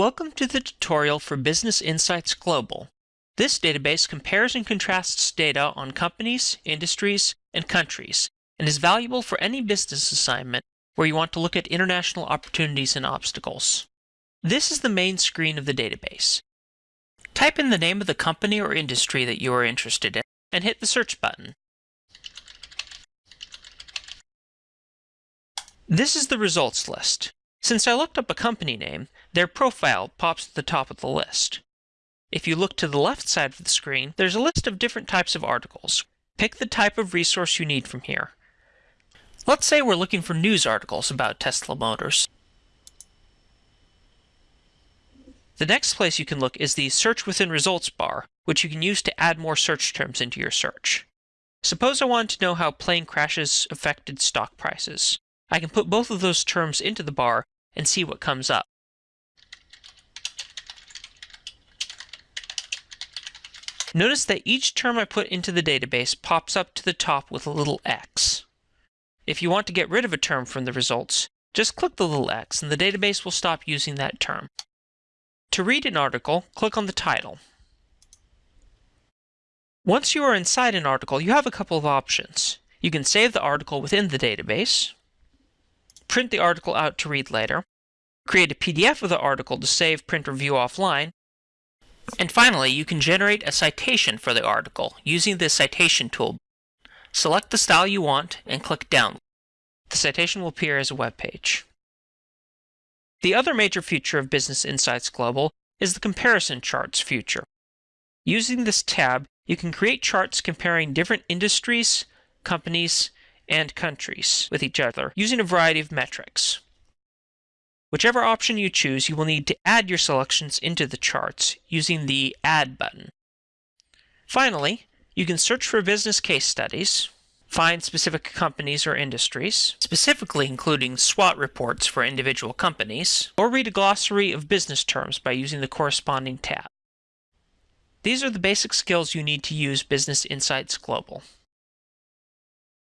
Welcome to the tutorial for Business Insights Global. This database compares and contrasts data on companies, industries, and countries, and is valuable for any business assignment where you want to look at international opportunities and obstacles. This is the main screen of the database. Type in the name of the company or industry that you are interested in, and hit the search button. This is the results list. Since I looked up a company name, their profile pops at the top of the list. If you look to the left side of the screen, there's a list of different types of articles. Pick the type of resource you need from here. Let's say we're looking for news articles about Tesla Motors. The next place you can look is the Search Within Results bar, which you can use to add more search terms into your search. Suppose I wanted to know how plane crashes affected stock prices. I can put both of those terms into the bar and see what comes up. Notice that each term I put into the database pops up to the top with a little X. If you want to get rid of a term from the results, just click the little X and the database will stop using that term. To read an article, click on the title. Once you are inside an article, you have a couple of options. You can save the article within the database, print the article out to read later, create a PDF of the article to save, print, or view offline, and finally, you can generate a citation for the article using the citation tool. Select the style you want and click Download. The citation will appear as a web page. The other major feature of Business Insights Global is the Comparison Charts feature. Using this tab, you can create charts comparing different industries, companies, and countries with each other using a variety of metrics. Whichever option you choose, you will need to add your selections into the charts using the Add button. Finally, you can search for business case studies, find specific companies or industries, specifically including SWOT reports for individual companies, or read a glossary of business terms by using the corresponding tab. These are the basic skills you need to use Business Insights Global.